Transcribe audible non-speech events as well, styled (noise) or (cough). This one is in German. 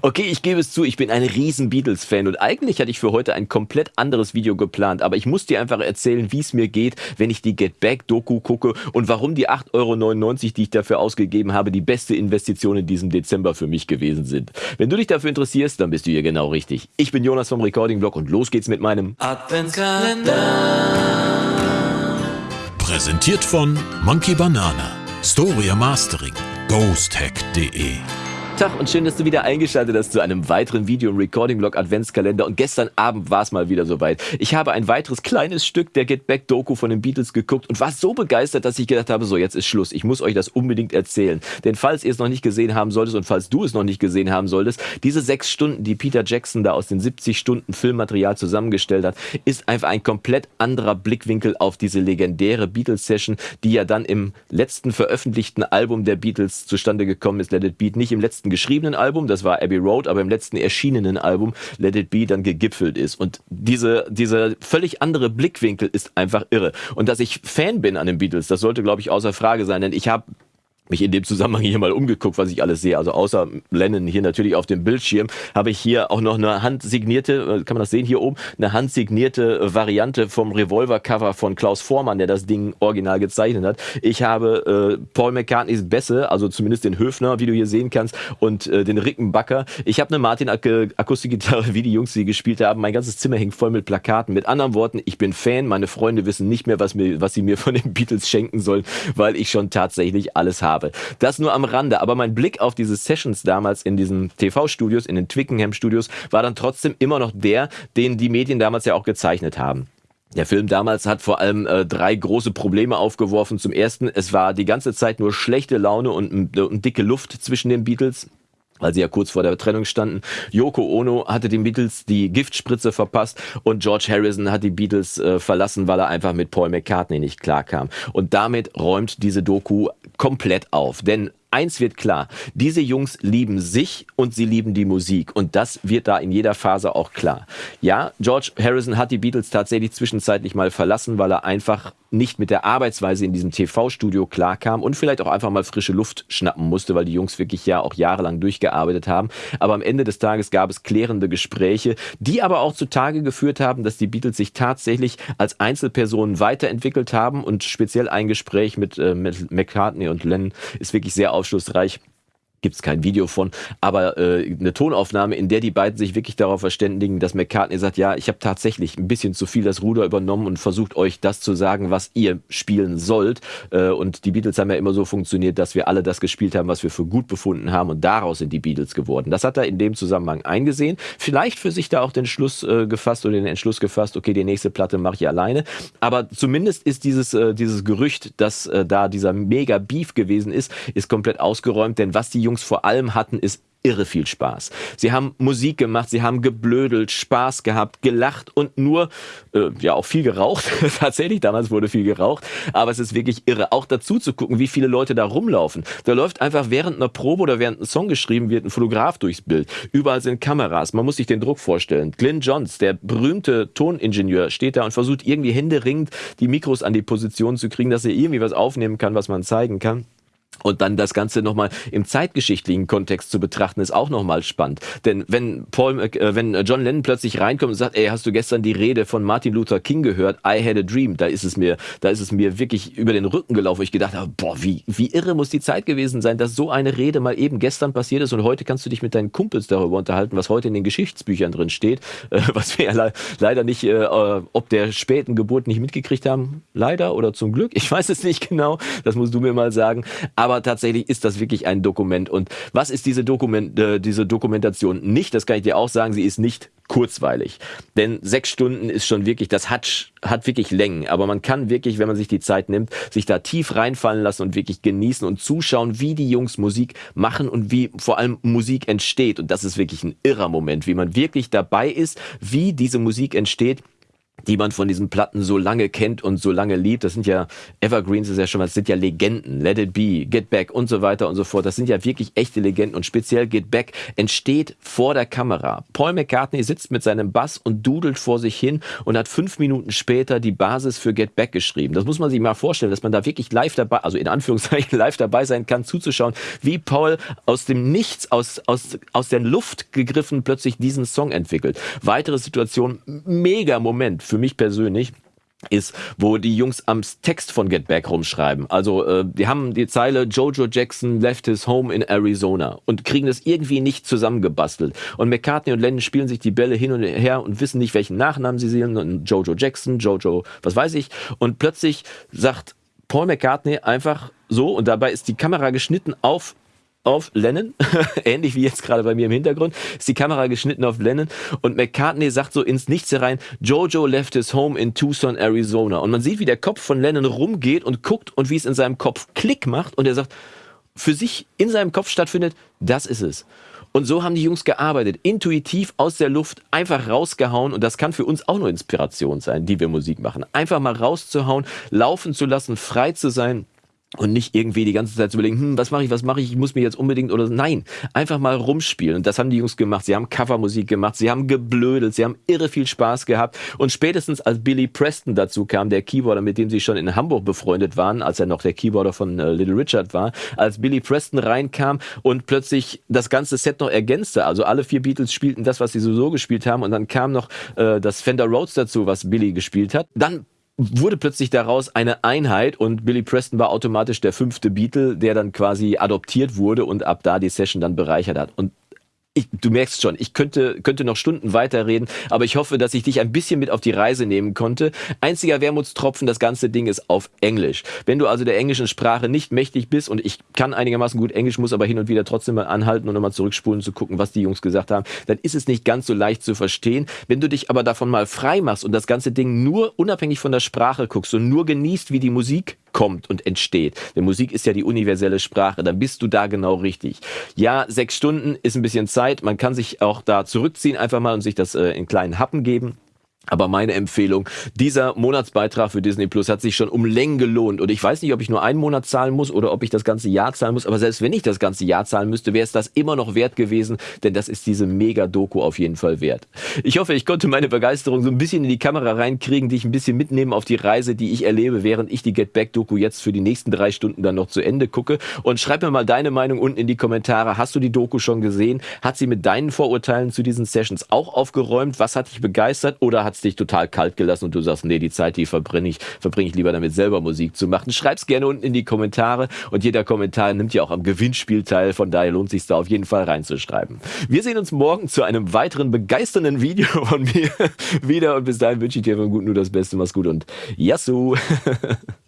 Okay, ich gebe es zu, ich bin ein riesen Beatles-Fan und eigentlich hatte ich für heute ein komplett anderes Video geplant, aber ich muss dir einfach erzählen, wie es mir geht, wenn ich die Get Back-Doku gucke und warum die 8,99 Euro, die ich dafür ausgegeben habe, die beste Investition in diesem Dezember für mich gewesen sind. Wenn du dich dafür interessierst, dann bist du hier genau richtig. Ich bin Jonas vom Recording-Blog und los geht's mit meinem Adventskalender. Präsentiert von Monkey Banana, Storia Mastering, ghosthack.de Tag und schön, dass du wieder eingeschaltet hast zu einem weiteren Video im Recording Blog Adventskalender. Und gestern Abend war es mal wieder soweit. Ich habe ein weiteres kleines Stück der Get Back Doku von den Beatles geguckt und war so begeistert, dass ich gedacht habe, so jetzt ist Schluss. Ich muss euch das unbedingt erzählen. Denn falls ihr es noch nicht gesehen haben solltest und falls du es noch nicht gesehen haben solltest, diese sechs Stunden, die Peter Jackson da aus den 70 Stunden Filmmaterial zusammengestellt hat, ist einfach ein komplett anderer Blickwinkel auf diese legendäre Beatles Session, die ja dann im letzten veröffentlichten Album der Beatles zustande gekommen ist, Let It Beat, nicht im letzten letzten geschriebenen Album, das war Abbey Road, aber im letzten erschienenen Album Let It Be dann gegipfelt ist. Und diese, dieser völlig andere Blickwinkel ist einfach irre. Und dass ich Fan bin an den Beatles, das sollte, glaube ich, außer Frage sein, denn ich habe mich in dem Zusammenhang hier mal umgeguckt, was ich alles sehe. Also außer Lennon hier natürlich auf dem Bildschirm, habe ich hier auch noch eine handsignierte, äh, kann man das sehen hier oben, eine handsignierte Variante vom Revolver-Cover von Klaus Vormann, der das Ding original gezeichnet hat. Ich habe äh, Paul McCartneys Bässe, also zumindest den Höfner, wie du hier sehen kannst, und äh, den Rickenbacker. Ich habe eine Martin Akustikgitarre, wie die Jungs sie gespielt haben. Mein ganzes Zimmer hängt voll mit Plakaten. Mit anderen Worten, ich bin Fan. Meine Freunde wissen nicht mehr, was, mir, was sie mir von den Beatles schenken sollen, weil ich schon tatsächlich alles habe habe. Das nur am Rande, aber mein Blick auf diese Sessions damals in diesen TV-Studios, in den Twickenham-Studios, war dann trotzdem immer noch der, den die Medien damals ja auch gezeichnet haben. Der Film damals hat vor allem äh, drei große Probleme aufgeworfen. Zum ersten, es war die ganze Zeit nur schlechte Laune und, und dicke Luft zwischen den Beatles weil sie ja kurz vor der Trennung standen. Yoko Ono hatte den Beatles die Giftspritze verpasst und George Harrison hat die Beatles äh, verlassen, weil er einfach mit Paul McCartney nicht klarkam. Und damit räumt diese Doku komplett auf. Denn eins wird klar, diese Jungs lieben sich und sie lieben die Musik und das wird da in jeder Phase auch klar. Ja, George Harrison hat die Beatles tatsächlich zwischenzeitlich mal verlassen, weil er einfach nicht mit der Arbeitsweise in diesem TV-Studio klarkam und vielleicht auch einfach mal frische Luft schnappen musste, weil die Jungs wirklich ja auch jahrelang durchgearbeitet haben. Aber am Ende des Tages gab es klärende Gespräche, die aber auch zutage geführt haben, dass die Beatles sich tatsächlich als Einzelpersonen weiterentwickelt haben und speziell ein Gespräch mit, äh, mit McCartney und Lennon ist wirklich sehr aufschlussreich gibt es kein Video von, aber äh, eine Tonaufnahme, in der die beiden sich wirklich darauf verständigen, dass McCartney sagt, ja, ich habe tatsächlich ein bisschen zu viel das Ruder übernommen und versucht euch das zu sagen, was ihr spielen sollt. Äh, und die Beatles haben ja immer so funktioniert, dass wir alle das gespielt haben, was wir für gut befunden haben und daraus sind die Beatles geworden. Das hat er in dem Zusammenhang eingesehen. Vielleicht für sich da auch den Schluss äh, gefasst oder den Entschluss gefasst, okay, die nächste Platte mache ich alleine. Aber zumindest ist dieses, äh, dieses Gerücht, dass äh, da dieser mega Beef gewesen ist, ist komplett ausgeräumt, denn was die Jungs vor allem hatten, ist irre viel Spaß. Sie haben Musik gemacht, sie haben geblödelt, Spaß gehabt, gelacht und nur, äh, ja, auch viel geraucht. (laughs) Tatsächlich, damals wurde viel geraucht. Aber es ist wirklich irre, auch dazu zu gucken, wie viele Leute da rumlaufen. Da läuft einfach während einer Probe oder während ein Song geschrieben wird, ein Fotograf durchs Bild. Überall sind Kameras. Man muss sich den Druck vorstellen. Glyn Johns, der berühmte Toningenieur, steht da und versucht irgendwie händeringend die Mikros an die Position zu kriegen, dass er irgendwie was aufnehmen kann, was man zeigen kann. Und dann das Ganze nochmal im zeitgeschichtlichen Kontext zu betrachten, ist auch nochmal spannend. Denn wenn Paul, äh, wenn John Lennon plötzlich reinkommt und sagt, ey, hast du gestern die Rede von Martin Luther King gehört? I had a dream. Da ist es mir, da ist es mir wirklich über den Rücken gelaufen, ich gedacht habe, boah, wie, wie irre muss die Zeit gewesen sein, dass so eine Rede mal eben gestern passiert ist und heute kannst du dich mit deinen Kumpels darüber unterhalten, was heute in den Geschichtsbüchern drin steht, (laughs) äh, was wir ja le leider nicht, äh, äh, ob der späten Geburt nicht mitgekriegt haben, leider oder zum Glück, ich weiß es nicht genau, das musst du mir mal sagen. Aber tatsächlich ist das wirklich ein Dokument. Und was ist diese, Dokument, äh, diese Dokumentation nicht? Das kann ich dir auch sagen, sie ist nicht kurzweilig. Denn sechs Stunden ist schon wirklich, das hat, hat wirklich Längen. Aber man kann wirklich, wenn man sich die Zeit nimmt, sich da tief reinfallen lassen und wirklich genießen und zuschauen, wie die Jungs Musik machen und wie vor allem Musik entsteht. Und das ist wirklich ein irrer Moment, wie man wirklich dabei ist, wie diese Musik entsteht die man von diesen Platten so lange kennt und so lange liebt. Das sind ja Evergreens, ist ja schon, das sind ja Legenden. Let It Be, Get Back und so weiter und so fort. Das sind ja wirklich echte Legenden und speziell Get Back entsteht vor der Kamera. Paul McCartney sitzt mit seinem Bass und dudelt vor sich hin und hat fünf Minuten später die Basis für Get Back geschrieben. Das muss man sich mal vorstellen, dass man da wirklich live dabei, also in Anführungszeichen (laughs) live dabei sein kann, zuzuschauen, wie Paul aus dem Nichts, aus, aus, aus der Luft gegriffen plötzlich diesen Song entwickelt. Weitere Situation, mega Moment für mich persönlich ist, wo die Jungs am Text von Get Back rumschreiben. Also äh, die haben die Zeile Jojo Jackson left his home in Arizona und kriegen das irgendwie nicht zusammengebastelt. Und McCartney und Lennon spielen sich die Bälle hin und her und wissen nicht, welchen Nachnamen sie sehen. Und Jojo Jackson, Jojo, was weiß ich. Und plötzlich sagt Paul McCartney einfach so, und dabei ist die Kamera geschnitten auf auf Lennon, (laughs) ähnlich wie jetzt gerade bei mir im Hintergrund, ist die Kamera geschnitten auf Lennon und McCartney sagt so ins Nichts herein, Jojo left his home in Tucson, Arizona. Und man sieht, wie der Kopf von Lennon rumgeht und guckt und wie es in seinem Kopf Klick macht und er sagt, für sich in seinem Kopf stattfindet, das ist es. Und so haben die Jungs gearbeitet, intuitiv aus der Luft einfach rausgehauen und das kann für uns auch nur Inspiration sein, die wir Musik machen. Einfach mal rauszuhauen, laufen zu lassen, frei zu sein und nicht irgendwie die ganze Zeit zu überlegen, hm, was mache ich, was mache ich, ich muss mir jetzt unbedingt oder nein, einfach mal rumspielen. Und das haben die Jungs gemacht. Sie haben Covermusik gemacht, sie haben geblödelt, sie haben irre viel Spaß gehabt. Und spätestens als Billy Preston dazu kam, der Keyboarder, mit dem sie schon in Hamburg befreundet waren, als er noch der Keyboarder von äh, Little Richard war, als Billy Preston reinkam und plötzlich das ganze Set noch ergänzte. Also alle vier Beatles spielten das, was sie sowieso gespielt haben. Und dann kam noch äh, das Fender Rhodes dazu, was Billy gespielt hat. Dann wurde plötzlich daraus eine Einheit und Billy Preston war automatisch der fünfte Beatle, der dann quasi adoptiert wurde und ab da die Session dann bereichert hat. Und ich, du merkst schon, ich könnte, könnte noch Stunden weiterreden, aber ich hoffe, dass ich dich ein bisschen mit auf die Reise nehmen konnte. Einziger Wermutstropfen, das ganze Ding ist auf Englisch. Wenn du also der englischen Sprache nicht mächtig bist und ich kann einigermaßen gut Englisch, muss aber hin und wieder trotzdem mal anhalten und nochmal zurückspulen zu gucken, was die Jungs gesagt haben, dann ist es nicht ganz so leicht zu verstehen. Wenn du dich aber davon mal frei machst und das ganze Ding nur unabhängig von der Sprache guckst und nur genießt, wie die Musik kommt und entsteht. Denn Musik ist ja die universelle Sprache. Dann bist du da genau richtig. Ja, sechs Stunden ist ein bisschen Zeit. Man kann sich auch da zurückziehen einfach mal und sich das äh, in kleinen Happen geben. Aber meine Empfehlung, dieser Monatsbeitrag für Disney Plus hat sich schon um Längen gelohnt. Und ich weiß nicht, ob ich nur einen Monat zahlen muss oder ob ich das ganze Jahr zahlen muss. Aber selbst wenn ich das ganze Jahr zahlen müsste, wäre es das immer noch wert gewesen. Denn das ist diese Mega-Doku auf jeden Fall wert. Ich hoffe, ich konnte meine Begeisterung so ein bisschen in die Kamera reinkriegen, dich ein bisschen mitnehmen auf die Reise, die ich erlebe, während ich die Get Back-Doku jetzt für die nächsten drei Stunden dann noch zu Ende gucke. Und schreib mir mal deine Meinung unten in die Kommentare. Hast du die Doku schon gesehen? Hat sie mit deinen Vorurteilen zu diesen Sessions auch aufgeräumt? Was hat dich begeistert? Oder hat es dich total kalt gelassen und du sagst, nee, die Zeit, die verbringe ich, verbringe ich lieber damit, selber Musik zu machen. Schreib's gerne unten in die Kommentare und jeder Kommentar nimmt ja auch am Gewinnspiel teil, von daher lohnt sich da auf jeden Fall reinzuschreiben. Wir sehen uns morgen zu einem weiteren begeisternden Video von mir (laughs) wieder und bis dahin wünsche ich dir von gut nur das Beste, mach's gut und Yassou! (laughs)